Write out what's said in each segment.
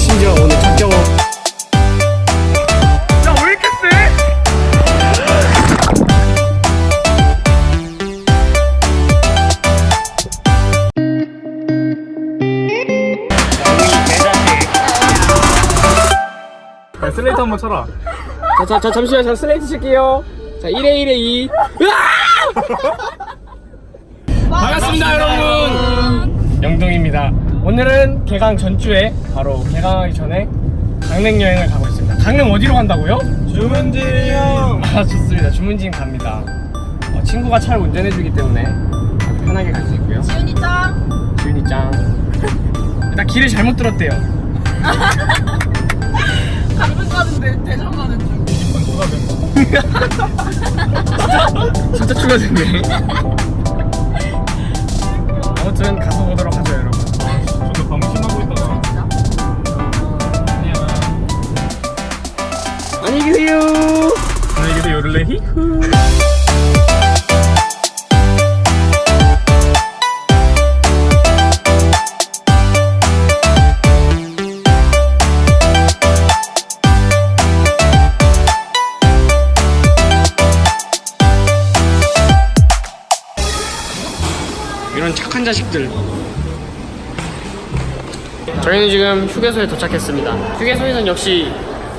심지어 오늘 첫 경험. 야, 왜 이렇게 세? 야, 슬레이트 한번 쳐라. 자, 자, 자, 잠시만, 저 슬레이트 칠게요. 자, 1회 1회 2. 반갑습니다, 여러분. 오늘은 개강 전주에 바로 개강하기 전에 강릉 여행을 가고 있습니다. 강릉 어디로 간다고요? 주문진 형. 아, 좋습니다. 주문진 갑니다. 어, 친구가 차를 운전해주기 때문에 아주 편하게 갈 수 있고요. 지훈이 짱! 주인이 짱. 일단 길을 잘못 들었대요. 강릉 가는데 대전 가는 중. 진짜 추가됐네. 아무튼 가서 보도록 안녕히 계세요. 안녕히 계세요, 요를레 히후. 이런 착한 자식들. 저희는 지금 휴게소에 도착했습니다. 휴게소에선 역시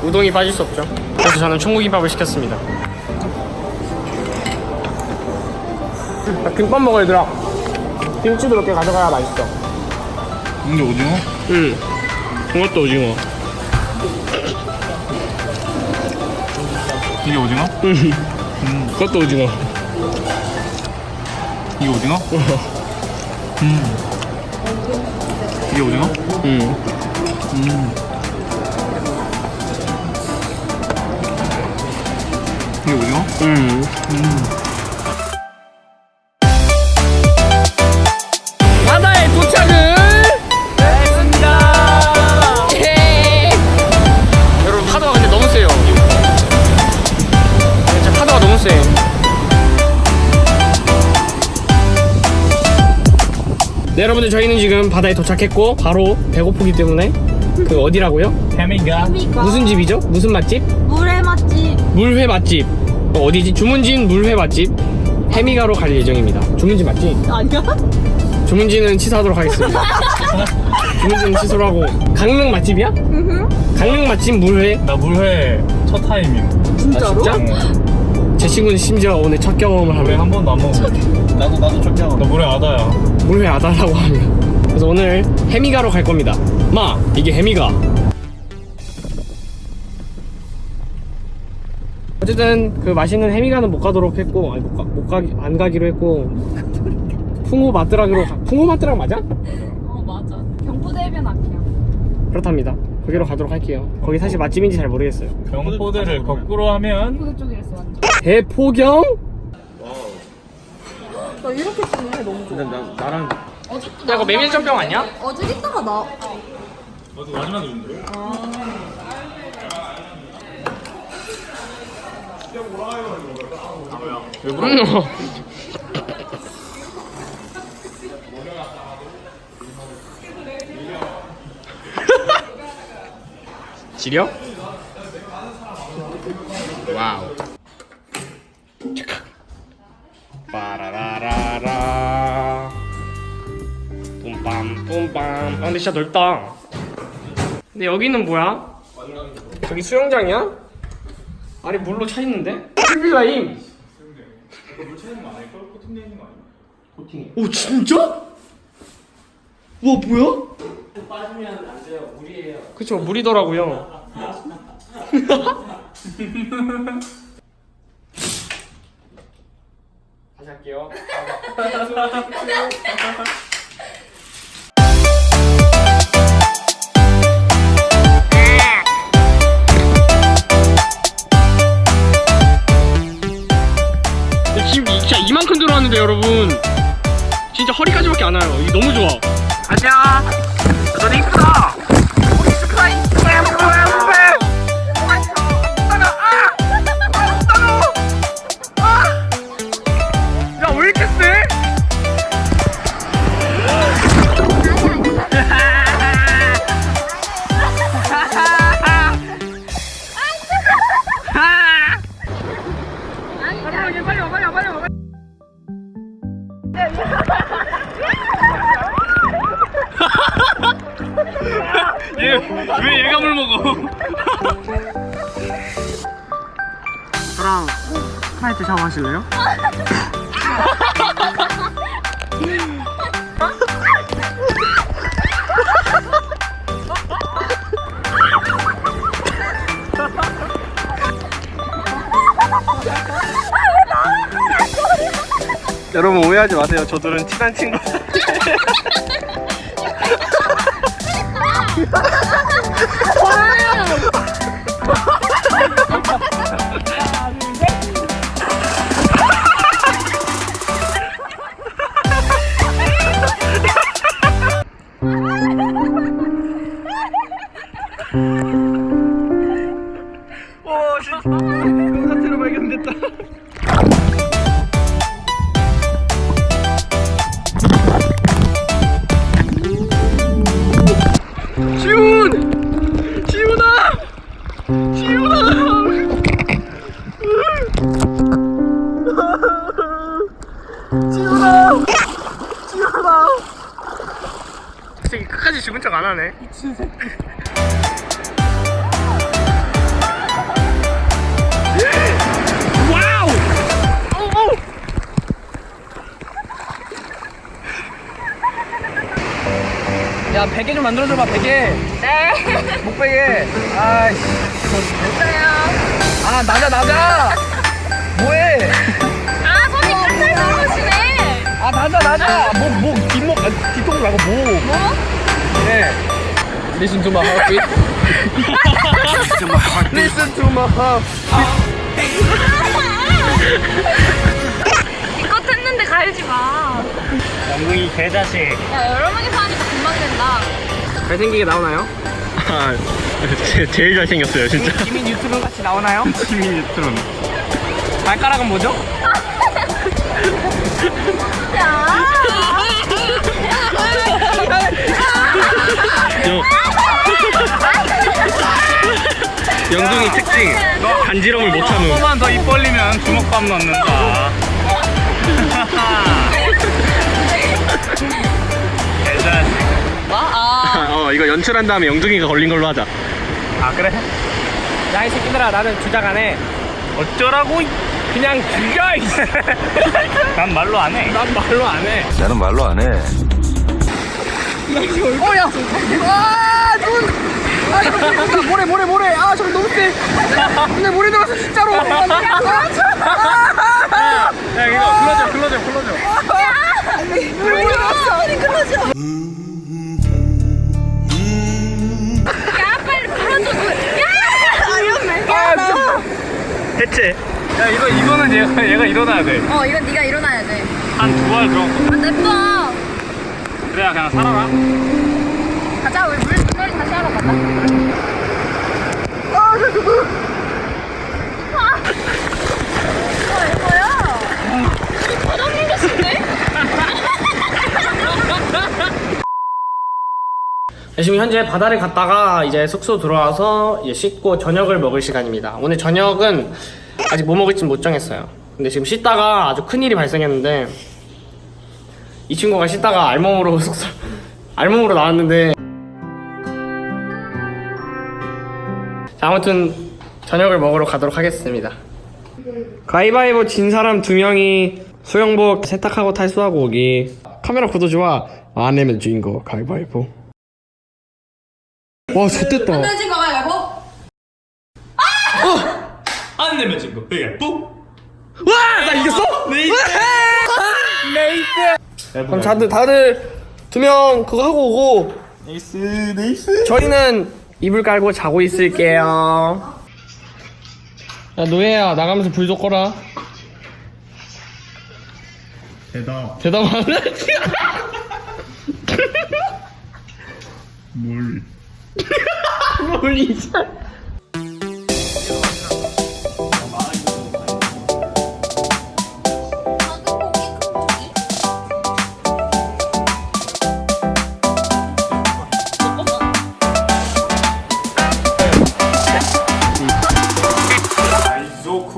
우동이 빠질 수 없죠. 그래서 저는 청국김밥을 시켰습니다. 나 김밥 먹어 얘들아. 김치도 몇개 가져가야 맛있어. 이게 오징어? 응. 이것도 오징어. 이게 오징어? 응. 그것도 오징어. 이게 오징어? 음. 이게 오징어? 응. 음. 이 응. 바다에 도착을 했습니다. 여러분 파도가 근데 너무 세요. 진짜 파도가 너무 세. 네 여러분들 저희는 지금 바다에 도착했고 바로 배고프기 때문에 그 어디라고요? 해미가. 무슨 집이죠? 무슨 맛집? 물의 맛집. 물회 맛집. 어, 어디지? 주문진 물회 맛집. 해미가로 갈 예정입니다. 주문진 맞지? 아니야? 주문진은 취소하도록 하겠습니다. 주문진은 취소로 하고 강릉 맛집이야? 강릉 맛집 물회? 나 물회 첫 타임임. 진짜로? 아, 진짜? 제 친구는 심지어 오늘 첫 경험을 물회 하며 한 번도 안 먹어봤어. 나도 나도 첫 경험. 나 물회 아다야. 물회 아다라고 합니다. 그래서 오늘 해미가로 갈 겁니다. 마 이게 해미가. 어쨌든 그 맛있는 해미가는 못 가도록 했고 아니 못, 가, 못 가기 안 가기로 했고 풍호 마트락으로 가, 풍호 마트락 맞아? 어 맞아. 경포대변 앞이야. 그렇답니다. 거기로 가도록 할게요. 거기 사실 맛집인지 잘 모르겠어요. 경포대를 거꾸로 하면 포대 쪽이랬어 완전. 대포경? 나 이렇게 쓰는 게 너무 좋아. 나, 나랑 어제 야 이거 메밀전병 아니야? 어제 이따가 나. 나도 마지막에 음. 지려? 와우. 빠라라라라. 뿜빰 뿜빰. 아 근데 진짜 넓다. 근데 여기는 뭐야? 저기 수영장이야? 아니 물로 차 있는데? 필라임. 오 진짜? 와 뭐야? 빠지면 안 돼요 물이에요 그쵸 물이더라고요 다시 할게요 여러분. 진짜 허리까지밖에 안 와요. 너무 좋아. 안녕 여러분 오해하지 마세요. 저들은 친한 친구. 야 베개 좀 만들어줘봐 베개 네. 목베개 아이씨 됐어요. 아 나자 나자 뭐해 아, 손이 깔깔 떨어지네. 아 나자 나자 뭐뭐 뒷목 아, 뒤통 말고 뭐 뭐? 네. Listen to my heartbeat Listen to my heartbeat 이것 했는데 갈지 마. 영둥이 개자식. 야, 여러 명이서 하니까 된다. 잘생기게 나오나요? 아, 제, 제일 잘생겼어요, 진짜. 지민 유튜브 같이 나오나요? 시민 유튜브. 발가락은 뭐죠? 야. 영둥이 특징. 간지럼을 못 참음. 조금만 더 입 벌리면 주먹밥 넣는다. 개 자식. 아. 어, 이거 연출한 다음에 영둥이가 걸린 걸로 하자. 아 그래? 야 이 새끼들아 나는 주작 안해 어쩌라고? 그냥 죽여 난 말로 안 해. 난 말로 안 해 나는 말로 안 해. 어 야 아 눈! 아 이거 모래 모래 모래 아 저거 너무 세 근데 모래 들어서 진짜로 아, 아, 아, 야, 이거 불러줘, 불러줘, 불러줘. 왜 들어왔어? 소리 끊어져. 야, 해체. 야, 이거, 이거는 얘가, 얘가 일어나야 돼. 어, 이건 네가 일어나야 돼. 한두발 들어. 아, 내꺼. 그래야 그냥 살아라. 가자, 우리 물 분놀이 다시 하러 가자. 아, 이거야. 바닥 밀렸는데? 지금 현재 바다를 갔다가 이제 숙소 들어와서 이제 씻고 저녁을 먹을 시간입니다. 오늘 저녁은 아직 뭐 먹을지 못 정했어요. 근데 지금 씻다가 아주 큰 일이 발생했는데 이 친구가 씻다가 알몸으로 숙소 알몸으로 나왔는데 자, 아무튼 저녁을 먹으러 가도록 하겠습니다. 가위바위보 진 사람 두 명이 수영복 세탁하고 탈수하고 오기. 카메라 구도 좋아. 안 내면 주인공 가위바위보. 와, 좆됐다. 떨어진 거 가위바위보? 안 내면 진 거. 예, 뿌. 와, 나 이겼어? Nice. Nice. 그럼 다들 다들 두 명 그거 하고 오고 nice, nice. 저희는 이불 깔고 자고 있을게요. 야 노예야 나가면서 불 좀 꺼라. 대답. 대답 안 하지? 물. 뭘 이제?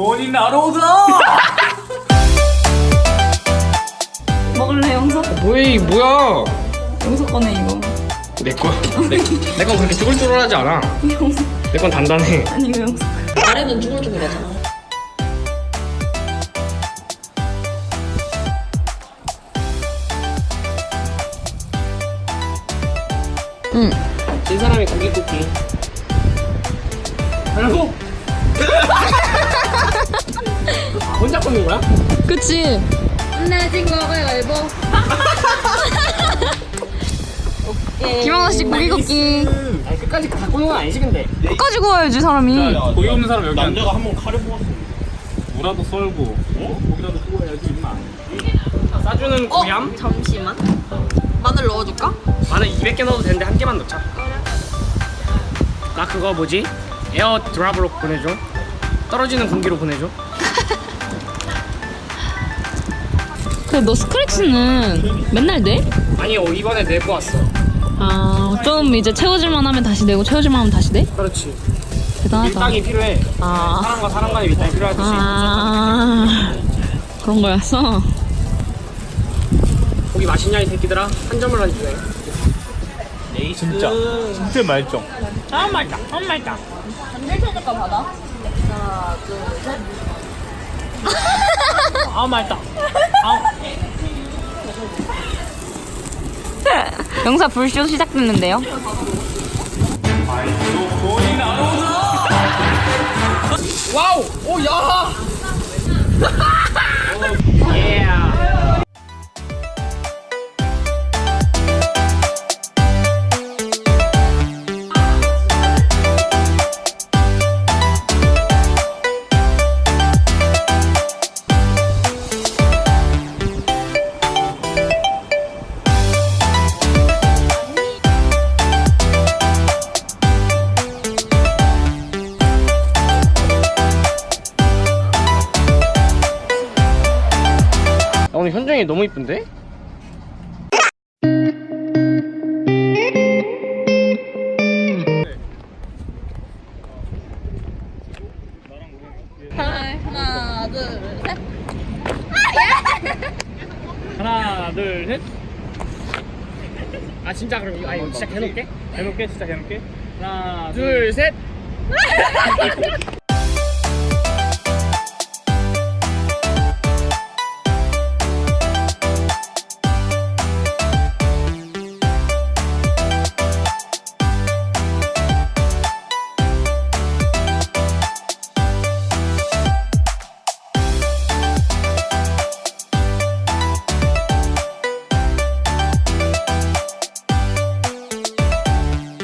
조건이 나로다. 먹을래, 영석? 뭐야 이 뭐야? 영석 꺼내, 이거. 내거내건 그렇게 쭈글쭈글하지 않아 내건 단단해 아니 왜 아래는 쭈글쭈글하잖아. 진 사람이 고기 굽기 그리고 아, 혼자 굽는 거야? 그치? 내진 거 가위바위보. 김하나 씨 고기 굽기. 아니 끝까지 다 굽는 건 아니지 근데. 끝까지 구워야지 사람이. 고기 없는 사람 여기 남자가 한 번 칼을 뽑았어. 무라도 썰고. 어? 고기라도 구워야지 임마. 싸주는 고얌 잠시만. 마늘 넣어줄까? 마늘 200개 넣어도 되는데 한 개만 넣자. 나 그거 뭐지? 에어 드랍으로 보내줘. 떨어지는 공기로 보내줘 근데 너 스크래치는 맨날 내? 아니 어, 이번에 내고 왔어 아 좀 이제 채워질만 하면 다시 내고 채워질만 하면 다시 내? 그렇지. 대단하다. 밀당이 필요해. 아, 사람과 사람 간의 밀당이 필요하듯이. 아. 그런 거였어? 고기 맛있냐 이 새끼들아? 한 점을 해주네 진짜. 진짜 말정 아 맛있다. 아 맛있다? 아 맛있다 영사 불쇼 시작됐는데요? 와우! 오야! 예 현정이 너무 이쁜데? 하나, 둘, 셋. 하나 둘셋 아 진짜 그럼 이거 아니 진짜 해놓게 해놓게 진짜 해놓게 하나 둘셋